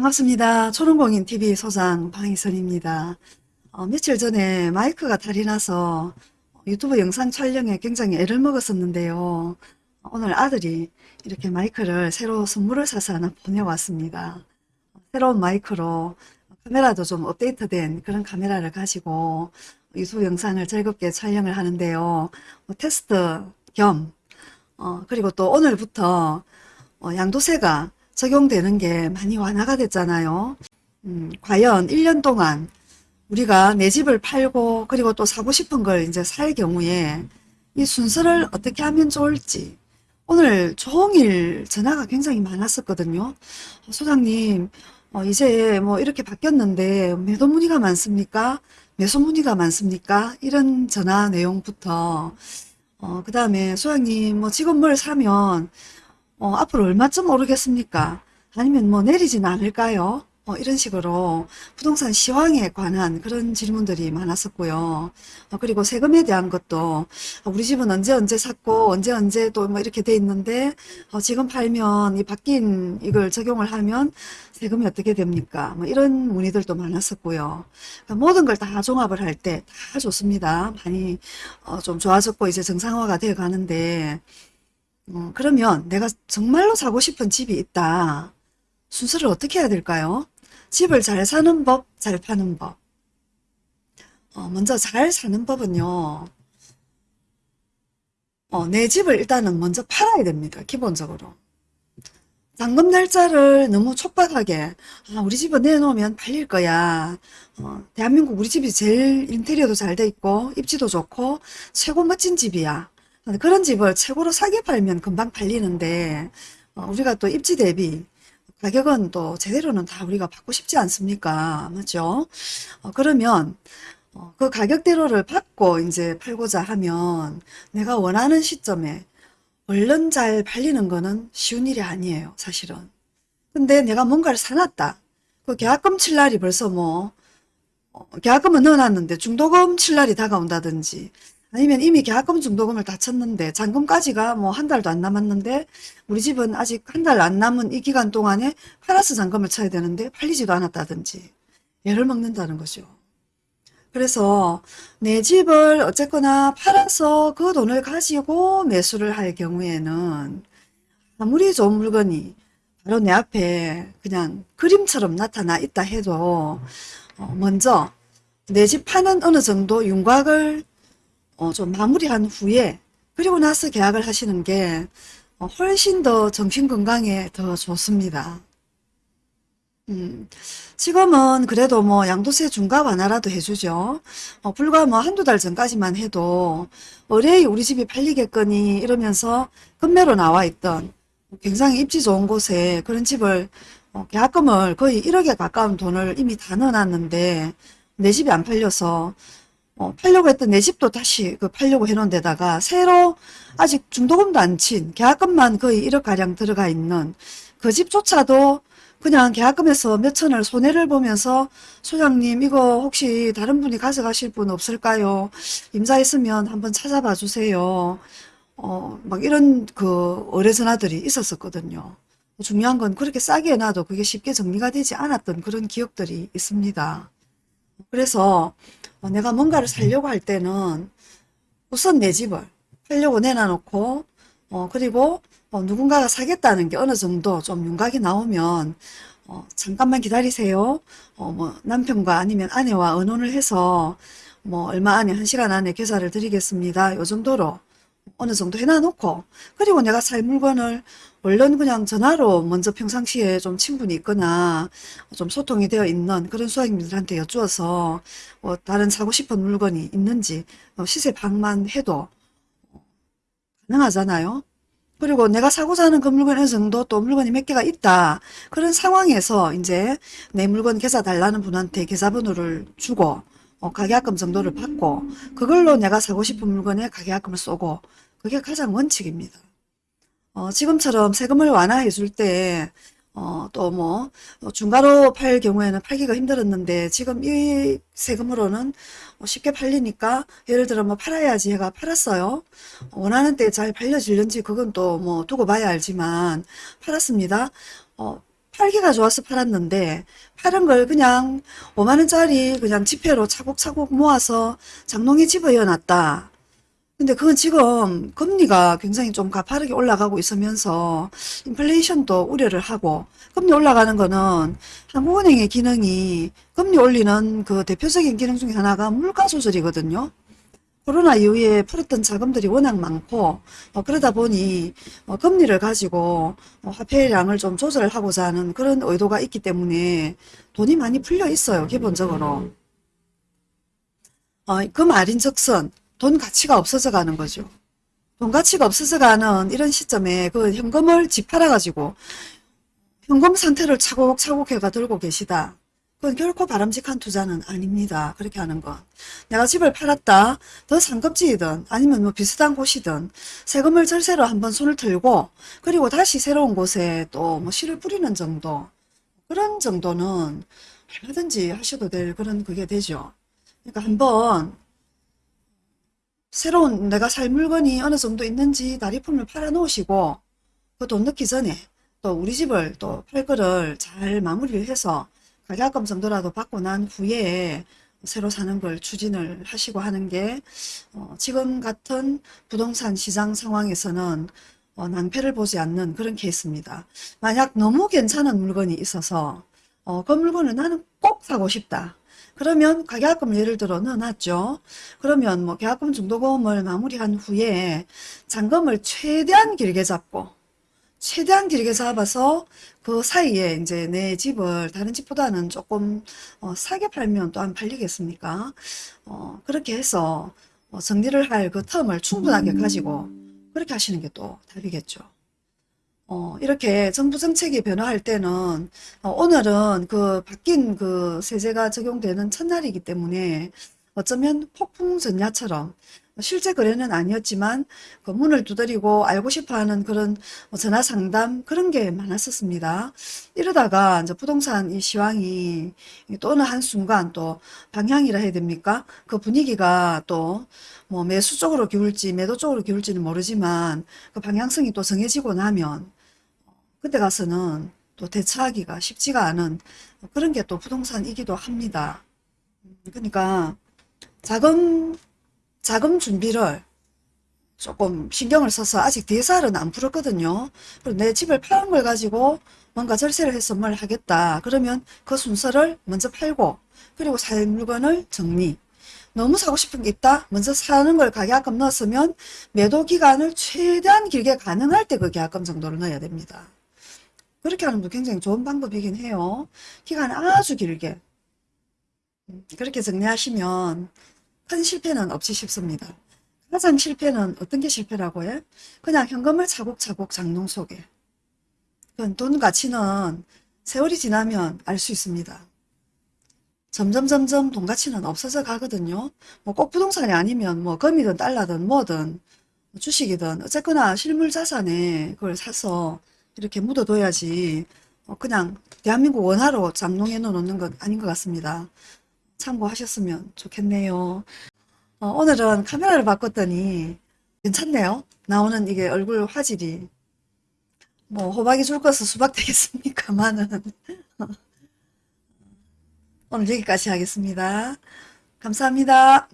반갑습니다. 초롱공인TV 소장 방희선입니다. 어, 며칠 전에 마이크가 탈이 나서 유튜브 영상 촬영에 굉장히 애를 먹었었는데요. 오늘 아들이 이렇게 마이크를 새로 선물을 사서 하나 보내왔습니다. 새로운 마이크로 카메라도 좀 업데이트된 그런 카메라를 가지고 유튜브 영상을 즐겁게 촬영을 하는데요. 뭐 테스트 겸 어, 그리고 또 오늘부터 어, 양도세가 적용되는 게 많이 완화가 됐잖아요. 음, 과연 1년 동안 우리가 내 집을 팔고 그리고 또 사고 싶은 걸 이제 살 경우에 이 순서를 어떻게 하면 좋을지 오늘 종일 전화가 굉장히 많았었거든요. 어, 소장님 어, 이제 뭐 이렇게 바뀌었는데 매도 문의가 많습니까? 매수 문의가 많습니까? 이런 전화 내용부터 어, 그 다음에 소장님 뭐 지금 뭘 사면 어, 앞으로 얼마쯤 오르겠습니까? 아니면 뭐 내리진 않을까요? 어, 이런 식으로 부동산 시황에 관한 그런 질문들이 많았었고요. 어, 그리고 세금에 대한 것도 어, 우리 집은 언제 언제 샀고 언제 언제 또 뭐 이렇게 돼 있는데 어, 지금 팔면 이 바뀐 이걸 적용을 하면 세금이 어떻게 됩니까? 뭐 이런 문의들도 많았었고요. 그러니까 모든 걸 다 종합을 할 때 다 좋습니다. 많이 어, 좀 좋아졌고 이제 정상화가 돼 가는데 어, 그러면 내가 정말로 사고 싶은 집이 있다. 순서를 어떻게 해야 될까요? 집을 잘 사는 법, 잘 파는 법. 어, 먼저 잘 사는 법은요. 어, 내 집을 일단은 먼저 팔아야 됩니다. 기본적으로. 잔금 날짜를 너무 촉박하게 아, 우리 집은 내놓으면 팔릴 거야. 어, 대한민국 우리 집이 제일 인테리어도 잘 돼 있고 입지도 좋고 최고 멋진 집이야. 그런 집을 최고로 싸게 팔면 금방 팔리는데 어, 우리가 또 입지 대비 가격은 또 제대로는 다 우리가 받고 싶지 않습니까? 맞죠? 어, 그러면 어, 그 가격대로를 받고 이제 팔고자 하면 내가 원하는 시점에 얼른 잘 팔리는 거는 쉬운 일이 아니에요. 사실은. 근데 내가 뭔가를 사놨다. 그 계약금 칠 날이 벌써 뭐 어, 계약금은 넣어놨는데 중도금 칠 날이 다가온다든지 아니면 이미 계약금 중도금을 다 쳤는데 잔금까지가 뭐 한 달도 안 남았는데 우리 집은 아직 한 달 안 남은 이 기간 동안에 플러스 잔금을 쳐야 되는데 팔리지도 않았다든지 애를 먹는다는 거죠. 그래서 내 집을 어쨌거나 팔아서 그 돈을 가지고 매수를 할 경우에는 아무리 좋은 물건이 바로 내 앞에 그냥 그림처럼 나타나 있다 해도 어, 먼저 내 집 파는 어느 정도 윤곽을 어, 좀 마무리한 후에 그리고 나서 계약을 하시는 게 어, 훨씬 더 정신건강에 더 좋습니다. 음, 지금은 그래도 뭐 양도세 중과 완화라도 해주죠. 어, 불과 뭐 한두 달 전까지만 해도 의뢰이 우리 집이 팔리겠거니 이러면서 급매로 나와 있던 굉장히 입지 좋은 곳에 그런 집을 어, 계약금을 거의 1억에 가까운 돈을 이미 다 넣어놨는데 내 집이 안 팔려서 어, 팔려고 했던 내 집도 다시 그 팔려고 해놓은 데다가 새로 아직 중도금도 안 친 계약금만 거의 1억가량 들어가 있는 그 집조차도 그냥 계약금에서 몇 천을 손해를 보면서 소장님 이거 혹시 다른 분이 가져가실 분 없을까요? 임자 있으면 한번 찾아봐 주세요. 어, 막 이런 그 의뢰 전화들이 있었었거든요. 중요한 건 그렇게 싸게 해놔도 그게 쉽게 정리가 되지 않았던 그런 기억들이 있습니다. 그래서 어, 내가 뭔가를 살려고 할 때는 우선 내 집을 팔려고 내놔놓고 어, 그리고 어, 누군가가 사겠다는 게 어느 정도 좀 윤곽이 나오면 어, 잠깐만 기다리세요. 어, 뭐 남편과 아니면 아내와 의논을 해서 뭐 얼마 안에 한 시간 안에 계좌를 드리겠습니다. 요 정도로 어느 정도 해놔놓고 그리고 내가 살 물건을 얼른 그냥 전화로 먼저 평상시에 좀 친분이 있거나 좀 소통이 되어 있는 그런 수학님들한테 여쭈어서 뭐 다른 사고 싶은 물건이 있는지 어, 시세 방만 해도 가능하잖아요. 그리고 내가 사고자 하는 그 물건 어느 정도 또 물건이 몇 개가 있다. 그런 상황에서 이제 내 물건 계좌 달라는 분한테 계좌번호를 주고 어, 가계약금 정도를 받고 그걸로 내가 사고 싶은 물건에 가계약금을 쏘고 그게 가장 원칙입니다. 어, 지금처럼 세금을 완화해 줄 때, 어, 또 뭐, 어, 중가로 팔 경우에는 팔기가 힘들었는데, 지금 이 세금으로는 어, 쉽게 팔리니까, 예를 들어 뭐 팔아야지 해가 팔았어요. 원하는 때 잘 팔려질는지 그건 또 뭐 두고 봐야 알지만, 팔았습니다. 어, 팔기가 좋아서 팔았는데 파는 걸 그냥 5만원짜리 그냥 지폐로 차곡차곡 모아서 장롱에 집어넣어 놨다. 근데 그건 지금 금리가 굉장히 좀 가파르게 올라가고 있으면서 인플레이션도 우려를 하고 금리 올라가는 거는 한국은행의 기능이 금리 올리는 그 대표적인 기능 중에 하나가 물가 조절이거든요. 코로나 이후에 풀었던 자금들이 워낙 많고 어, 그러다 보니 어, 금리를 가지고 어, 화폐량을 좀 조절하고자 하는 그런 의도가 있기 때문에 돈이 많이 풀려 있어요 기본적으로. 어, 그 말인즉슨 돈 가치가 없어져 가는 거죠. 돈 가치가 없어져 가는 이런 시점에 그 현금을 집 팔아 가지고 현금 상태를 차곡차곡 해가 들고 계시다 그건 결코 바람직한 투자는 아닙니다. 그렇게 하는 건. 내가 집을 팔았다. 더 상급지이든 아니면 뭐 비슷한 곳이든 세금을 절세로 한번 손을 들고 그리고 다시 새로운 곳에 또 뭐 씨를 뿌리는 정도 그런 정도는 얼마든지 하셔도 될 그런 그게 되죠. 그러니까 한번 새로운 내가 살 물건이 어느 정도 있는지 다리품을 팔아 놓으시고 그 돈 넣기 전에 또 우리 집을 또 팔 거를 잘 마무리를 해서 가격금 정도라도 받고 난 후에 새로 사는 걸 추진을 하시고 하는 게 어, 지금 같은 부동산 시장 상황에서는 어, 낭패를 보지 않는 그런 케이스입니다. 만약 너무 괜찮은 물건이 있어서 어, 그 물건을 나는 꼭 사고 싶다. 그러면 가계약금 예를 들어 넣어놨죠. 그러면 뭐 계약금 중도금을 마무리한 후에 잔금을 최대한 길게 잡고 최대한 길게 잡아서 그 사이에 이제 내 집을 다른 집보다는 조금 어, 싸게 팔면 또 안 팔리겠습니까? 어, 그렇게 해서 어, 정리를 할 그 텀을 충분하게 가지고 그렇게 하시는 게 또 답이겠죠. 어, 이렇게 정부 정책이 변화할 때는 어, 오늘은 그 바뀐 그 세제가 적용되는 첫날이기 때문에 어쩌면 폭풍 전야처럼 실제 거래는 아니었지만 그 문을 두드리고 알고 싶어하는 그런 뭐 전화 상담 그런 게 많았었습니다. 이러다가 이제 부동산 이 시황이 또 어느 한순간 또 방향이라 해야 됩니까? 그 분위기가 또 뭐 매수 쪽으로 기울지 매도 쪽으로 기울지는 모르지만 그 방향성이 또 정해지고 나면 그때 가서는 또 대처하기가 쉽지가 않은 그런 게 또 부동산이기도 합니다. 그러니까 자금 자금 준비를 조금 신경을 써서 아직 DSR은 안 풀었거든요. 그리고 내 집을 파는 걸 가지고 뭔가 절세를 해서 뭘 하겠다. 그러면 그 순서를 먼저 팔고 그리고 살 물건을 정리. 너무 사고 싶은 게 있다. 먼저 사는 걸 가계약금 넣었으면 매도 기간을 최대한 길게 가능할 때 그 계약금 정도를 넣어야 됩니다. 그렇게 하는 것도 굉장히 좋은 방법이긴 해요. 기간 아주 길게. 그렇게 정리하시면 큰 실패는 없이 쉽습니다. 가장 실패는 어떤 게 실패라고 해? 그냥 현금을 차곡차곡 장롱 속에. 돈 가치는 세월이 지나면 알 수 있습니다. 점점 점점 돈 가치는 없어져 가거든요. 뭐 꼭 부동산이 아니면 뭐 금이든 달러든 뭐든 주식이든 어쨌거나 실물 자산에 그걸 사서 이렇게 묻어둬야지 어, 그냥 대한민국 원화로 장롱에 넣어놓는 건 아닌 것 같습니다. 참고하셨으면 좋겠네요. 어, 오늘은 카메라를 바꿨더니 괜찮네요. 나오는 이게 얼굴 화질이 뭐 호박이 줄 것은 수박 되겠습니까만은 오늘 여기까지 하겠습니다. 감사합니다.